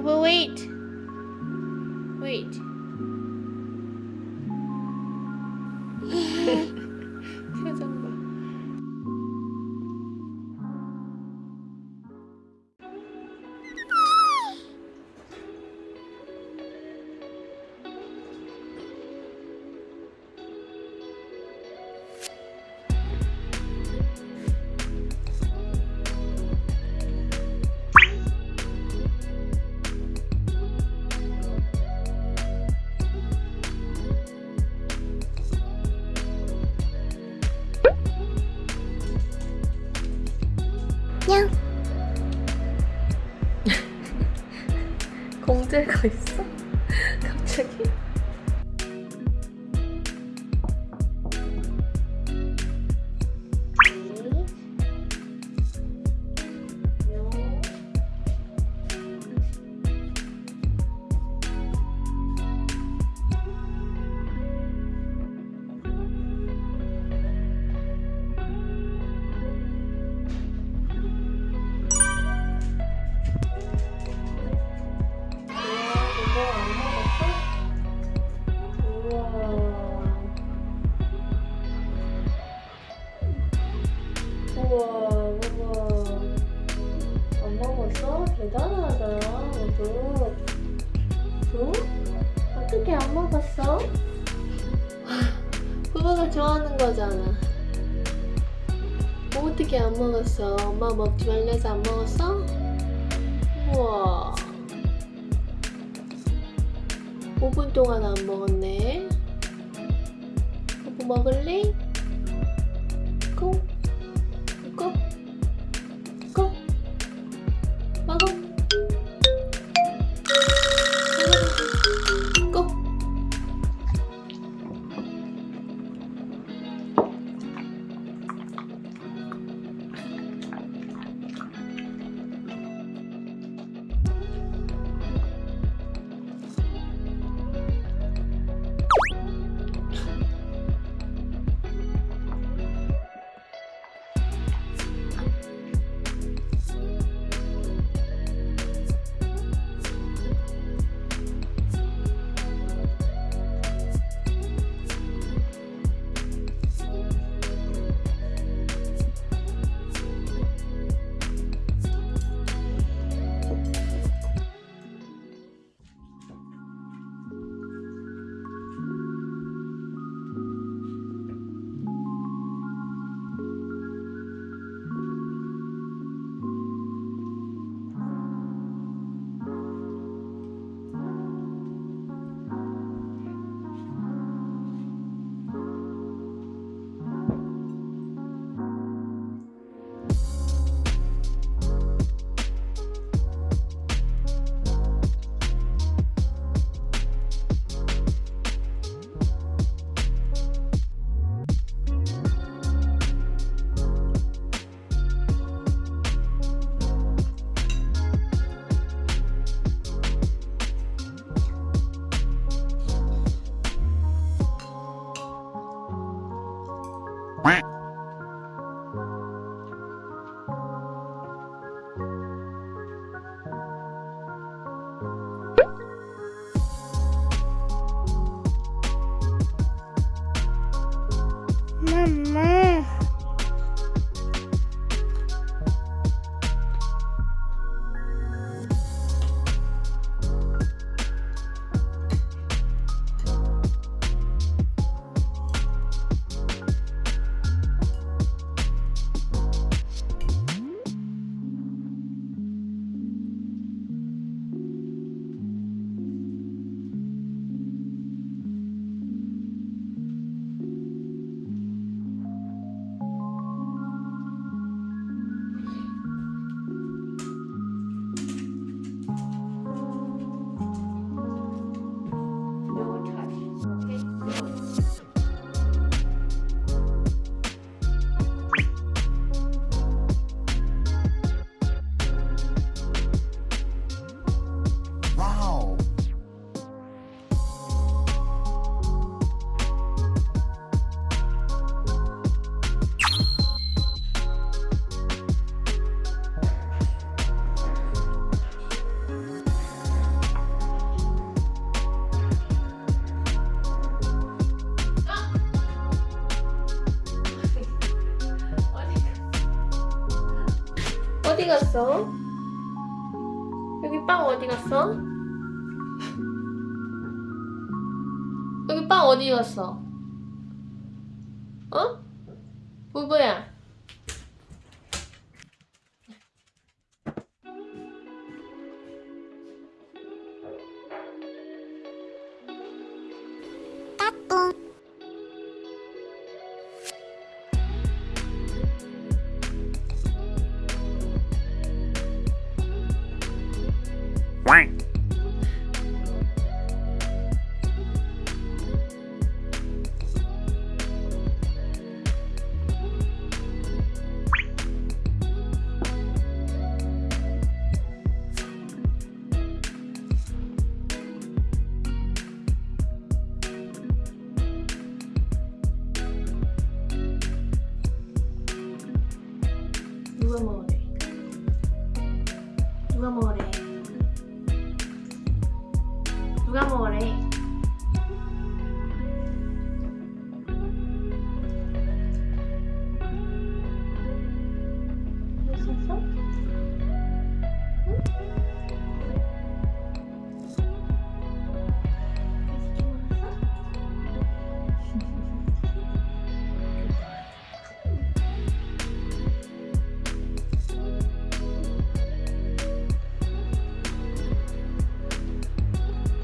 부부 wait. wait. 냥. 공들고 있어? 갑자기? 우와, 우와. 안 먹었어? 대단하다, 너도. 응? 어떻게 안 먹었어? 부부가 좋아하는 거잖아. 뭐 어떻게 안 먹었어? 엄마 먹지 말래서 안 먹었어? 우와. 5분 동안 안 먹었네. 부부 먹을래? 고. 고. 갔어? 여기 빵 어디 갔어? 여기 빵 어디 갔어? 어? 부부야. quack 누가 먹으래?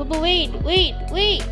Bubba, wait, wait, wait!